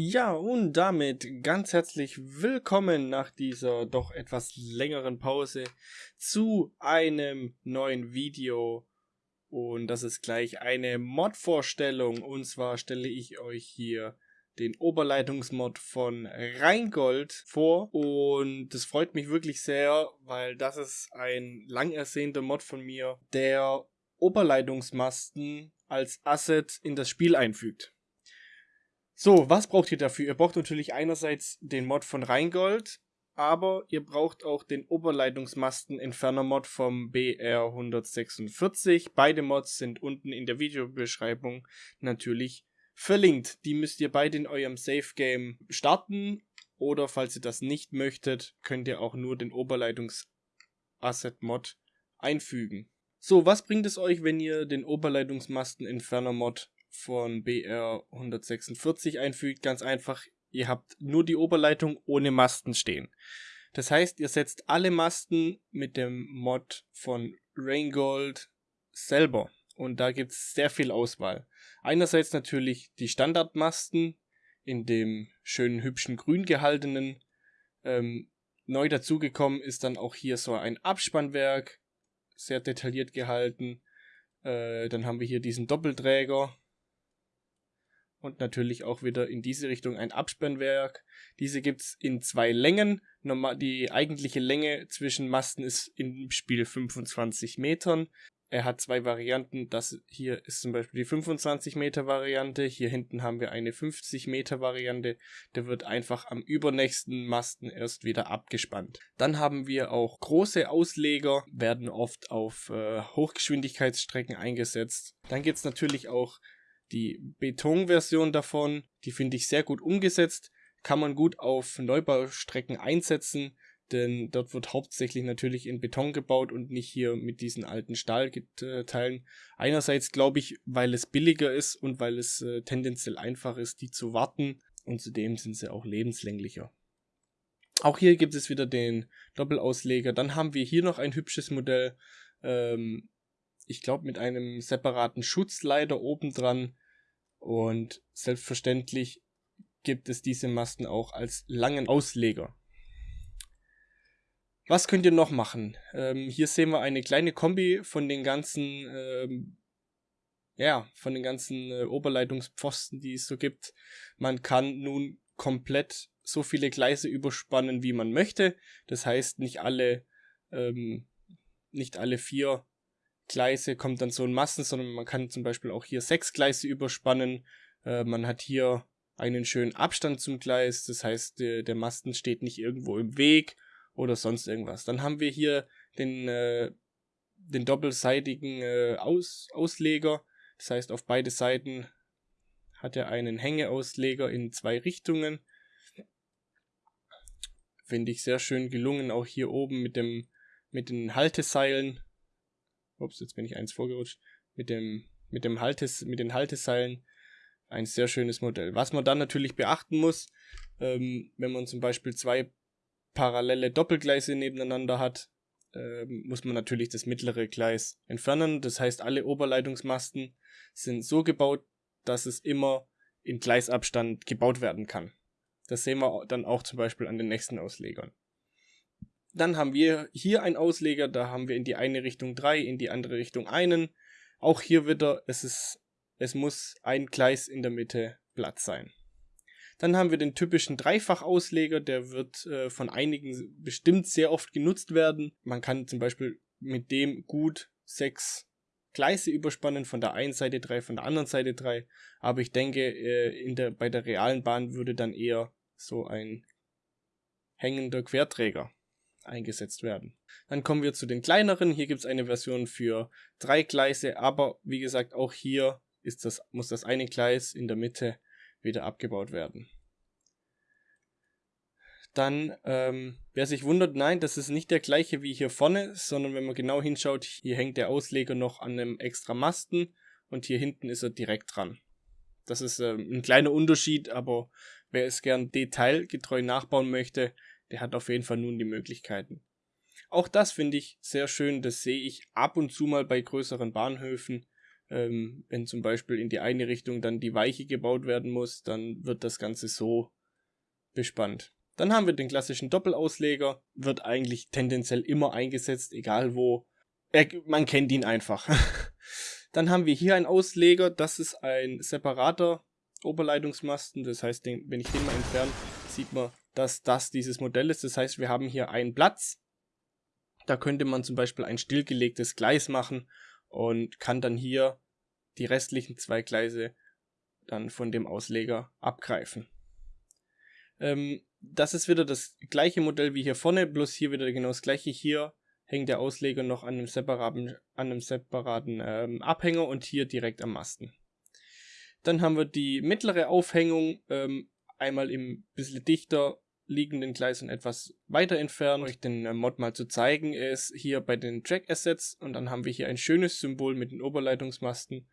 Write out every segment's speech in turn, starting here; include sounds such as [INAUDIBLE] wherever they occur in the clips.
Ja, und damit ganz herzlich willkommen nach dieser doch etwas längeren Pause zu einem neuen Video. Und das ist gleich eine Mod-Vorstellung. Und zwar stelle ich euch hier den Oberleitungsmod von Rheingold vor. Und das freut mich wirklich sehr, weil das ist ein lang ersehnter Mod von mir, der Oberleitungsmasten als Asset in das Spiel einfügt. So, was braucht ihr dafür? Ihr braucht natürlich einerseits den Mod von Rheingold, aber ihr braucht auch den Oberleitungsmasten Entferner Mod vom BR146. Beide Mods sind unten in der Videobeschreibung natürlich verlinkt. Die müsst ihr beide in eurem Safe Game starten oder falls ihr das nicht möchtet, könnt ihr auch nur den Oberleitungs Asset Mod einfügen. So, was bringt es euch, wenn ihr den Oberleitungsmasten Entferner Mod von BR 146 einfügt. Ganz einfach, ihr habt nur die Oberleitung ohne Masten stehen. Das heißt, ihr setzt alle Masten mit dem Mod von Raingold selber. Und da gibt es sehr viel Auswahl. Einerseits natürlich die Standardmasten in dem schönen, hübschen Grün gehaltenen. Ähm, neu dazugekommen ist dann auch hier so ein Abspannwerk, sehr detailliert gehalten. Äh, dann haben wir hier diesen Doppelträger, und natürlich auch wieder in diese Richtung ein Abspannwerk. Diese gibt es in zwei Längen. Die eigentliche Länge zwischen Masten ist im Spiel 25 Metern. Er hat zwei Varianten. Das hier ist zum Beispiel die 25 Meter Variante. Hier hinten haben wir eine 50 Meter Variante. Der wird einfach am übernächsten Masten erst wieder abgespannt. Dann haben wir auch große Ausleger, werden oft auf äh, Hochgeschwindigkeitsstrecken eingesetzt. Dann gibt es natürlich auch die Betonversion davon, die finde ich sehr gut umgesetzt, kann man gut auf Neubaustrecken einsetzen, denn dort wird hauptsächlich natürlich in Beton gebaut und nicht hier mit diesen alten Stahlteilen. Einerseits glaube ich, weil es billiger ist und weil es äh, tendenziell einfach ist, die zu warten und zudem sind sie auch lebenslänglicher. Auch hier gibt es wieder den Doppelausleger. Dann haben wir hier noch ein hübsches Modell. Ähm, ich glaube, mit einem separaten Schutzleiter obendran. Und selbstverständlich gibt es diese Masten auch als langen Ausleger. Was könnt ihr noch machen? Ähm, hier sehen wir eine kleine Kombi von den ganzen, ähm, ja, von den ganzen äh, Oberleitungspfosten, die es so gibt. Man kann nun komplett so viele Gleise überspannen, wie man möchte. Das heißt, nicht alle, ähm, nicht alle vier Gleise kommt dann so in Massen, sondern man kann zum Beispiel auch hier sechs Gleise überspannen. Äh, man hat hier einen schönen Abstand zum Gleis, das heißt, der, der Masten steht nicht irgendwo im Weg oder sonst irgendwas. Dann haben wir hier den, äh, den doppelseitigen äh, Aus, Ausleger, das heißt, auf beide Seiten hat er einen Hängeausleger in zwei Richtungen. Finde ich sehr schön gelungen, auch hier oben mit dem mit den Halteseilen ups, jetzt bin ich eins vorgerutscht, mit dem, mit dem Haltes, mit den Halteseilen ein sehr schönes Modell. Was man dann natürlich beachten muss, ähm, wenn man zum Beispiel zwei parallele Doppelgleise nebeneinander hat, ähm, muss man natürlich das mittlere Gleis entfernen. Das heißt, alle Oberleitungsmasten sind so gebaut, dass es immer in Gleisabstand gebaut werden kann. Das sehen wir dann auch zum Beispiel an den nächsten Auslegern. Dann haben wir hier einen Ausleger, da haben wir in die eine Richtung drei, in die andere Richtung einen. Auch hier wieder, es, ist, es muss ein Gleis in der Mitte Platz sein. Dann haben wir den typischen Dreifachausleger, der wird äh, von einigen bestimmt sehr oft genutzt werden. Man kann zum Beispiel mit dem gut sechs Gleise überspannen, von der einen Seite drei, von der anderen Seite drei. Aber ich denke, äh, in der, bei der realen Bahn würde dann eher so ein hängender Querträger eingesetzt werden. Dann kommen wir zu den kleineren. Hier gibt es eine Version für drei Gleise, aber wie gesagt, auch hier ist das, muss das eine Gleis in der Mitte wieder abgebaut werden. Dann, ähm, wer sich wundert, nein, das ist nicht der gleiche wie hier vorne, sondern wenn man genau hinschaut, hier hängt der Ausleger noch an einem extra Masten und hier hinten ist er direkt dran. Das ist ähm, ein kleiner Unterschied, aber wer es gern detailgetreu nachbauen möchte, der hat auf jeden Fall nun die Möglichkeiten. Auch das finde ich sehr schön, das sehe ich ab und zu mal bei größeren Bahnhöfen. Ähm, wenn zum Beispiel in die eine Richtung dann die Weiche gebaut werden muss, dann wird das Ganze so bespannt. Dann haben wir den klassischen Doppelausleger, wird eigentlich tendenziell immer eingesetzt, egal wo. Er, man kennt ihn einfach. [LAUGHS] dann haben wir hier einen Ausleger, das ist ein separater Oberleitungsmasten, das heißt, den, wenn ich den mal entferne, sieht man, dass das dieses Modell ist. Das heißt, wir haben hier einen Platz, da könnte man zum Beispiel ein stillgelegtes Gleis machen und kann dann hier die restlichen zwei Gleise dann von dem Ausleger abgreifen. Ähm, das ist wieder das gleiche Modell wie hier vorne, bloß hier wieder genau das gleiche. Hier hängt der Ausleger noch an einem separaten, an einem separaten ähm, Abhänger und hier direkt am Masten. Dann haben wir die mittlere Aufhängung, ähm, einmal im bisschen dichter liegenden Gleisen etwas weiter entfernt. Euch den äh, Mod mal zu zeigen, ist hier bei den Track Assets und dann haben wir hier ein schönes Symbol mit den Oberleitungsmasten.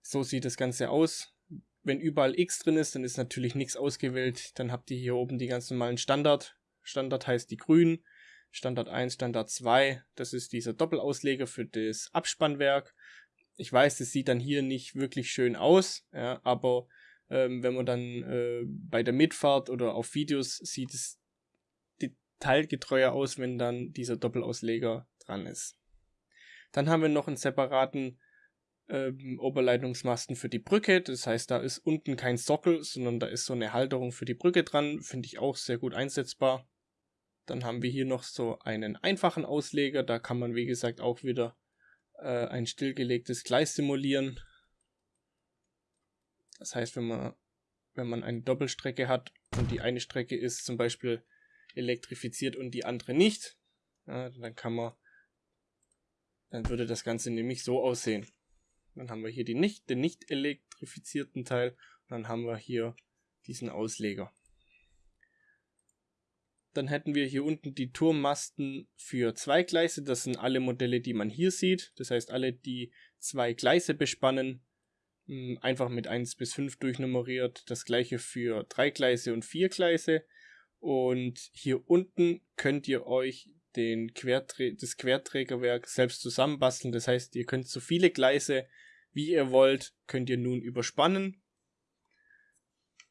So sieht das Ganze aus. Wenn überall X drin ist, dann ist natürlich nichts ausgewählt. Dann habt ihr hier oben die ganz normalen Standard. Standard heißt die grünen. Standard 1, Standard 2. Das ist dieser Doppelausleger für das Abspannwerk. Ich weiß, das sieht dann hier nicht wirklich schön aus, ja, aber ähm, wenn man dann äh, bei der Mitfahrt oder auf Videos sieht es detailgetreuer aus, wenn dann dieser Doppelausleger dran ist. Dann haben wir noch einen separaten ähm, Oberleitungsmasten für die Brücke. Das heißt, da ist unten kein Sockel, sondern da ist so eine Halterung für die Brücke dran. Finde ich auch sehr gut einsetzbar. Dann haben wir hier noch so einen einfachen Ausleger. Da kann man, wie gesagt, auch wieder äh, ein stillgelegtes Gleis simulieren. Das heißt, wenn man, wenn man eine Doppelstrecke hat und die eine Strecke ist zum Beispiel elektrifiziert und die andere nicht, ja, dann kann man, dann würde das Ganze nämlich so aussehen. Dann haben wir hier die nicht, den nicht elektrifizierten Teil und dann haben wir hier diesen Ausleger. Dann hätten wir hier unten die Turmmasten für zwei Gleise. Das sind alle Modelle, die man hier sieht. Das heißt, alle, die zwei Gleise bespannen, einfach mit 1 bis 5 durchnummeriert. Das gleiche für 3 Gleise und 4 Gleise. Und hier unten könnt ihr euch den Querträ das Querträgerwerk selbst zusammenbasteln. Das heißt, ihr könnt so viele Gleise, wie ihr wollt, könnt ihr nun überspannen.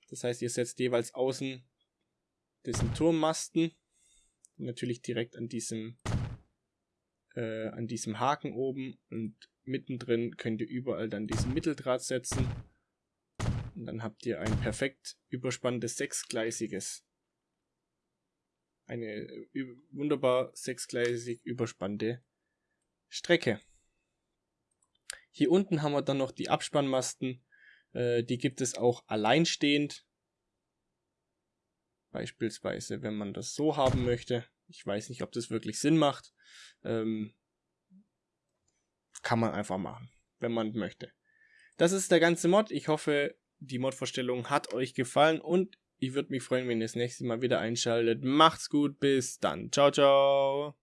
Das heißt, ihr setzt jeweils außen diesen Turmmasten. Natürlich direkt an diesem, äh, an diesem Haken oben und mittendrin könnt ihr überall dann diesen Mitteldraht setzen. Und dann habt ihr ein perfekt überspannendes sechsgleisiges. Eine wunderbar sechsgleisig überspannte Strecke. Hier unten haben wir dann noch die Abspannmasten. Äh, die gibt es auch alleinstehend. Beispielsweise, wenn man das so haben möchte. Ich weiß nicht, ob das wirklich Sinn macht. Ähm, kann man einfach machen, wenn man möchte. Das ist der ganze Mod. Ich hoffe, die Mod-Vorstellung hat euch gefallen und ich würde mich freuen, wenn ihr das nächste Mal wieder einschaltet. Macht's gut, bis dann. Ciao, ciao.